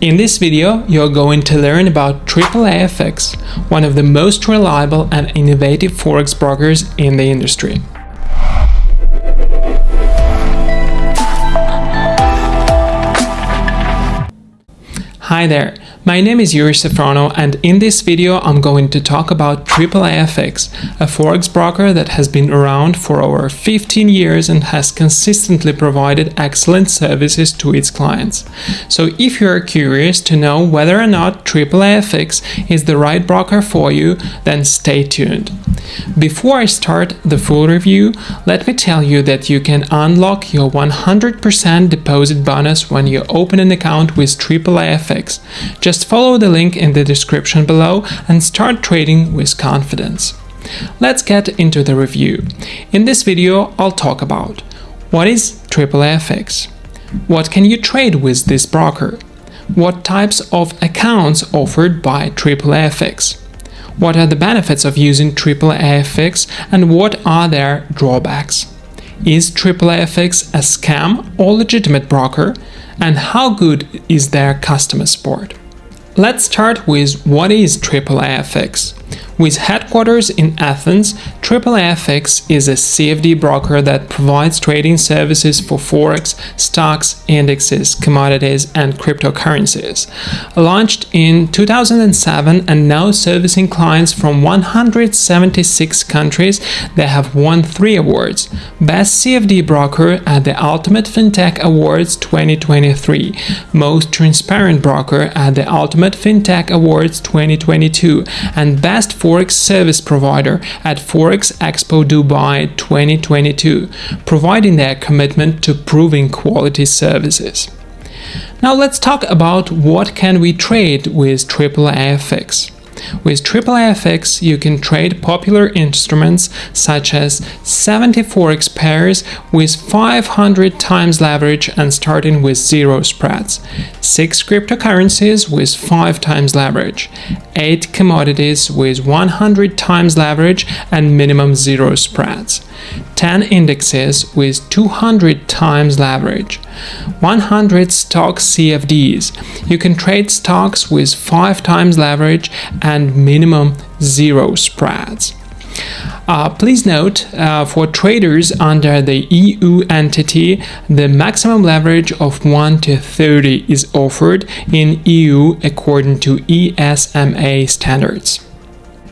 In this video, you're going to learn about AAAFX, one of the most reliable and innovative forex brokers in the industry. Hi there, my name is Yuri Safrono and in this video I'm going to talk about AAAFX, a forex broker that has been around for over 15 years and has consistently provided excellent services to its clients. So if you're curious to know whether or not AAAFX is the right broker for you, then stay tuned. Before I start the full review, let me tell you that you can unlock your 100% deposit bonus when you open an account with AAAFX. Just follow the link in the description below and start trading with confidence. Let's get into the review. In this video, I'll talk about what is AAAFX, what can you trade with this broker, what types of accounts offered by AAAFX, what are the benefits of using AAAFX and what are their drawbacks? Is AAAFX a scam or legitimate broker? And how good is their customer support? Let's start with what is AAAFX. With headquarters in Athens, AAAFX is a CFD broker that provides trading services for forex, stocks, indexes, commodities, and cryptocurrencies. Launched in 2007 and now servicing clients from 176 countries, they have won three awards: Best CFD Broker at the Ultimate FinTech Awards 2023, Most Transparent Broker at the Ultimate FinTech Awards 2022, and Best Forex Service Service provider at Forex Expo Dubai 2022, providing their commitment to proving quality services. Now let's talk about what can we trade with AAAFX. With AAAFX, you can trade popular instruments such as 74x pairs with 500 times leverage and starting with zero spreads, 6 cryptocurrencies with 5 times leverage, 8 commodities with 100 times leverage and minimum zero spreads, 10 indexes with 200 times leverage, 100 stock CFDs. You can trade stocks with 5 times leverage and minimum zero spreads. Uh, please note, uh, for traders under the EU entity, the maximum leverage of 1 to 30 is offered in EU according to ESMA standards.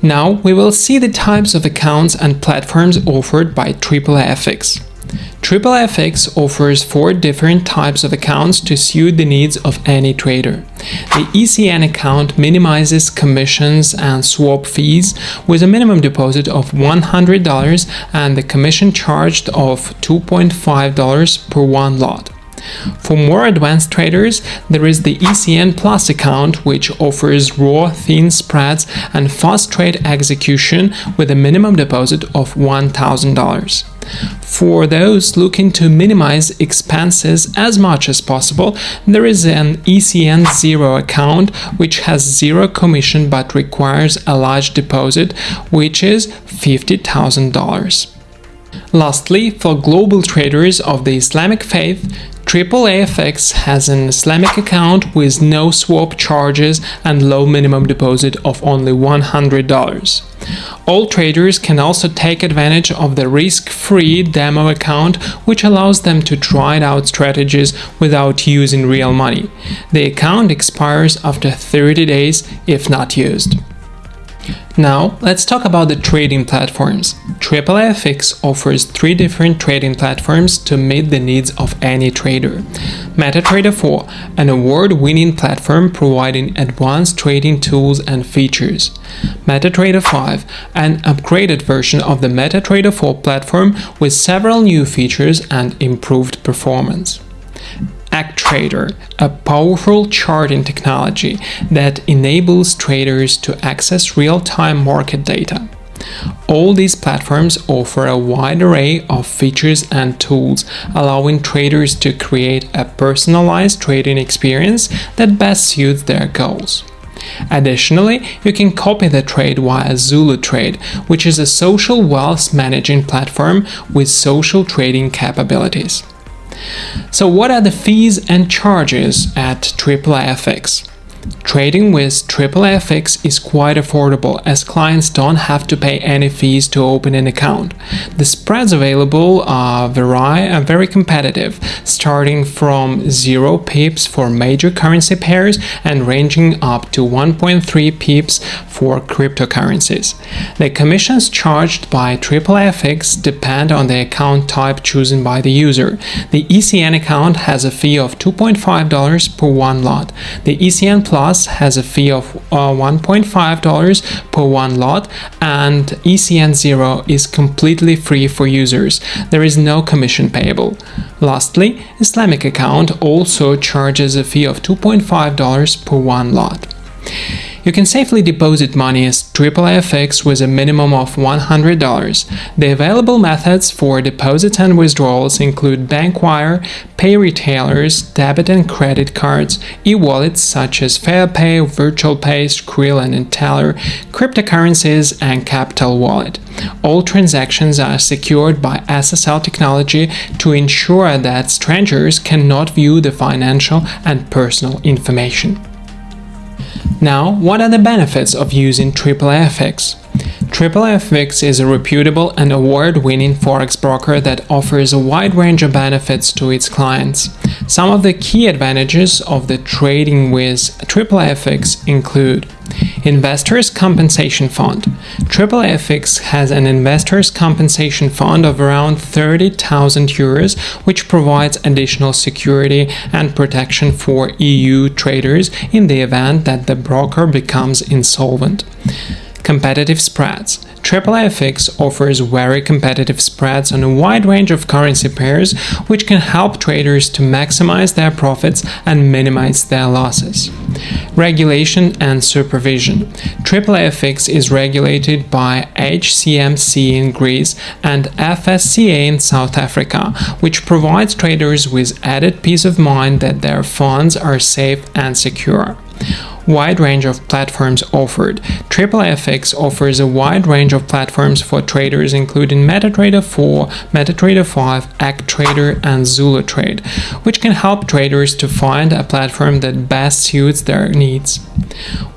Now we will see the types of accounts and platforms offered by AAAFX. AAAFX offers four different types of accounts to suit the needs of any trader. The ECN account minimizes commissions and swap fees with a minimum deposit of $100 and the commission charged of $2.5 per one lot. For more advanced traders, there is the ECN Plus account, which offers raw, thin spreads and fast trade execution with a minimum deposit of $1,000. For those looking to minimize expenses as much as possible, there is an ECN Zero account which has zero commission but requires a large deposit, which is $50,000. Lastly, for global traders of the Islamic faith, AAAFX has an Islamic account with no swap charges and low minimum deposit of only $100. All traders can also take advantage of the risk-free demo account which allows them to try out strategies without using real money. The account expires after 30 days if not used. Now, let's talk about the trading platforms. AAAFX offers three different trading platforms to meet the needs of any trader. MetaTrader 4, an award-winning platform providing advanced trading tools and features. MetaTrader 5, an upgraded version of the MetaTrader 4 platform with several new features and improved performance. ActTrader, a powerful charting technology that enables traders to access real-time market data. All these platforms offer a wide array of features and tools, allowing traders to create a personalized trading experience that best suits their goals. Additionally, you can copy the trade via ZuluTrade, which is a social wealth managing platform with social trading capabilities. So what are the fees and charges at AAAFX? Trading with AAAFX is quite affordable as clients don't have to pay any fees to open an account. The spreads available are vary and uh, very competitive, starting from 0 pips for major currency pairs and ranging up to 1.3 pips for cryptocurrencies. The commissions charged by AAAFX depend on the account type chosen by the user. The ECN account has a fee of $2.5 per one lot. The ECN Plus has a fee of uh, $1.5 per one lot and ECN 0 is completely free for users. There is no commission payable. Lastly, Islamic account also charges a fee of $2.5 per one lot. You can safely deposit money as AAAFX with a minimum of $100. The available methods for deposits and withdrawals include bank wire, PayRetailers, debit and credit cards, e-wallets such as FasaPay, VirtualPay, Skrill and Teller, cryptocurrencies, and Capital Wallet. All transactions are secured by SSL technology to ensure that strangers cannot view the financial and personal information. Now, what are the benefits of using AAAFX? AAAFX is a reputable and award-winning forex broker that offers a wide range of benefits to its clients. Some of the key advantages of the trading with AAAFX include Investors Compensation Fund. AAAFX has an Investors Compensation Fund of around 30,000 euros, which provides additional security and protection for EU traders in the event that the broker becomes insolvent. Competitive spreads. AAAFX offers very competitive spreads on a wide range of currency pairs, which can help traders to maximize their profits and minimize their losses. Regulation and supervision. AAAFX is regulated by HCMC in Greece and FSCA in South Africa, which provides traders with added peace of mind that their funds are safe and secure wide range of platforms offered. AAAFX offers a wide range of platforms for traders including MetaTrader 4, MetaTrader 5, ActTrader and ZuluTrade, which can help traders to find a platform that best suits their needs.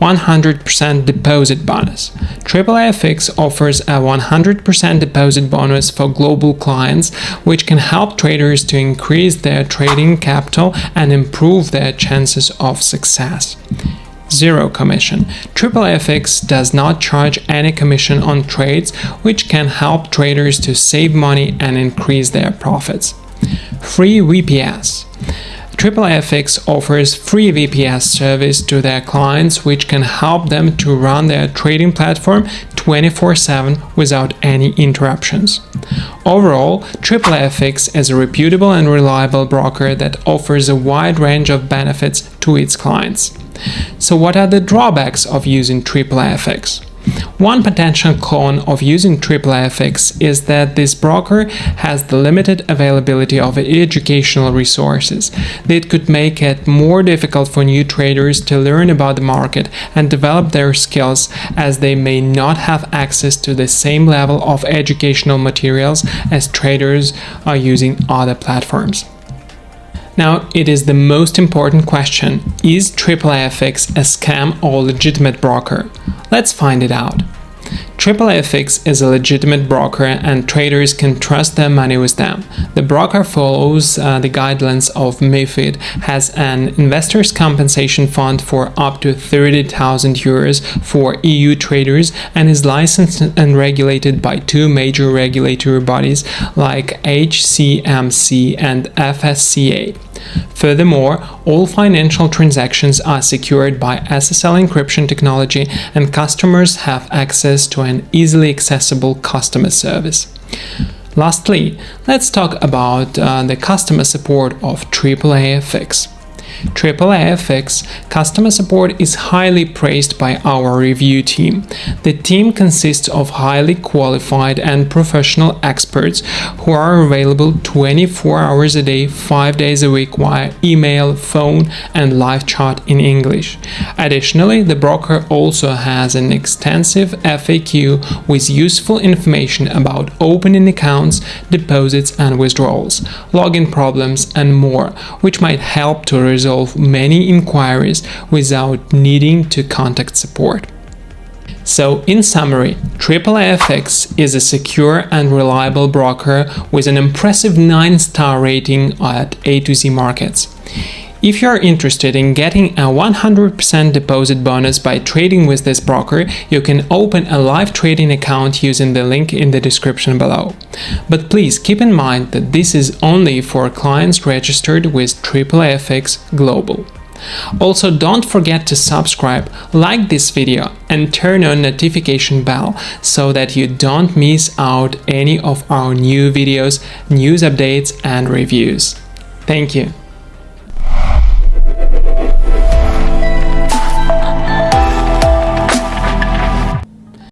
100% deposit bonus. AAAFX offers a 100% deposit bonus for global clients, which can help traders to increase their trading capital and improve their chances of success zero commission. AAAFX does not charge any commission on trades, which can help traders to save money and increase their profits. Free VPS. AAAFX offers free VPS service to their clients which can help them to run their trading platform 24-7 without any interruptions. Overall, AAAFX is a reputable and reliable broker that offers a wide range of benefits to its clients. So what are the drawbacks of using AAAFX? One potential con of using AAAFX is that this broker has the limited availability of educational resources. That could make it more difficult for new traders to learn about the market and develop their skills as they may not have access to the same level of educational materials as traders are using other platforms. Now, it is the most important question, is AAAFX a scam or legitimate broker? Let's find it out. AAAFX is a legitimate broker and traders can trust their money with them. The broker follows uh, the guidelines of MIFID, has an investors compensation fund for up to 30,000 euros for EU traders and is licensed and regulated by two major regulatory bodies like HCMC and FSCA. Furthermore, all financial transactions are secured by SSL encryption technology and customers have access to an easily accessible customer service. Lastly, let's talk about uh, the customer support of AAAFX. AAAFX customer support is highly praised by our review team. The team consists of highly qualified and professional experts who are available 24 hours a day, 5 days a week via email, phone, and live chat in English. Additionally, the broker also has an extensive FAQ with useful information about opening accounts, deposits and withdrawals, login problems, and more, which might help to resolve many inquiries without needing to contact support. So, in summary, AAAFX is a secure and reliable broker with an impressive 9 star rating at AtoZ Markets. If you are interested in getting a 100% deposit bonus by trading with this broker, you can open a live trading account using the link in the description below. But please keep in mind that this is only for clients registered with AAAFX Global. Also don't forget to subscribe, like this video and turn on notification bell so that you don't miss out any of our new videos, news updates and reviews. Thank you.